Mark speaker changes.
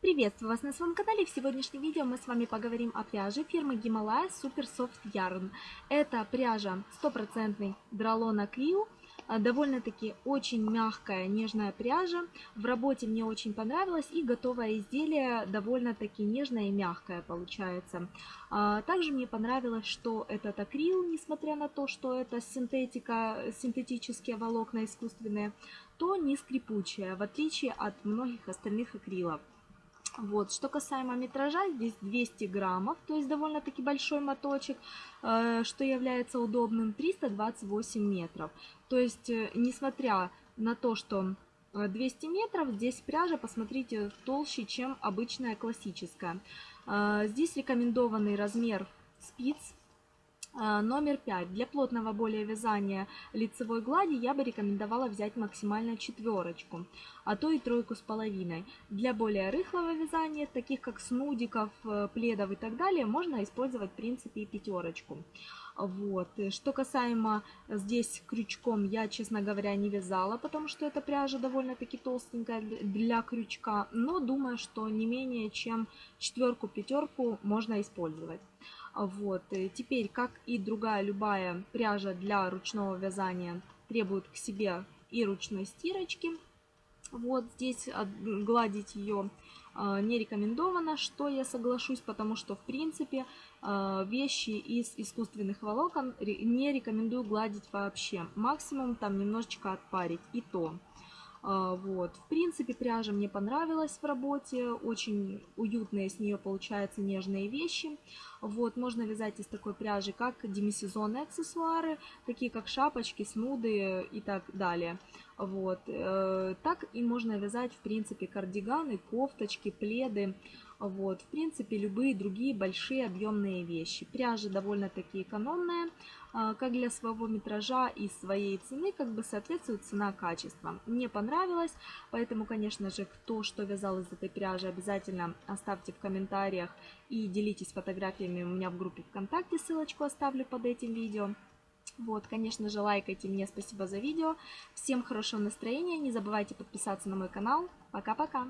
Speaker 1: Приветствую вас на своем канале. В сегодняшнем видео мы с вами поговорим о пряже фирмы Himalaya Super Soft Yarn. Это пряжа стопроцентный дролона Клио. Довольно-таки очень мягкая, нежная пряжа. В работе мне очень понравилось и готовое изделие довольно-таки нежное и мягкое получается. А, также мне понравилось, что этот акрил, несмотря на то, что это синтетика, синтетические волокна искусственные, то не скрипучая, в отличие от многих остальных акрилов. Вот. Что касаемо метража, здесь 200 граммов, то есть довольно-таки большой моточек, э, что является удобным, 328 метров. То есть, э, несмотря на то, что 200 э, метров, здесь пряжа, посмотрите, толще, чем обычная классическая. Здесь рекомендованный размер спиц номер 5. Для плотного более вязания лицевой глади я бы рекомендовала взять максимально четверочку, а то и тройку с половиной. Для более рыхлого вязания, таких как снудиков, э, пледов и так далее, можно использовать в принципе и пятерочку. Вот. Что касаемо здесь крючком, я, честно говоря, не вязала, потому что эта пряжа довольно-таки толстенькая для крючка, но думаю, что не менее чем четверку-пятерку можно использовать. Вот. Теперь, как и другая любая пряжа для ручного вязания, требует к себе и ручной стирочки. Вот здесь гладить ее а, не рекомендовано, что я соглашусь, потому что в принципе а, вещи из искусственных волокон не рекомендую гладить вообще. Максимум там немножечко отпарить и то. А, вот. В принципе, пряжа мне понравилась в работе. Очень уютные с нее получаются нежные вещи. Вот. Можно вязать из такой пряжи как демисезонные аксессуары, такие как шапочки, снуды и так далее. Вот. Э, так и можно вязать, в принципе, кардиганы, кофточки, пледы. Вот, в принципе, любые другие большие объемные вещи. Пряжа довольно-таки экономная, а, как для своего метража и своей цены, как бы соответствует цена-качество. Мне понравилось, поэтому, конечно же, кто что вязал из этой пряжи, обязательно оставьте в комментариях и делитесь фотографиями у меня в группе ВКонтакте, ссылочку оставлю под этим видео. Вот, конечно же, лайкайте мне, спасибо за видео. Всем хорошего настроения, не забывайте подписаться на мой канал. Пока-пока!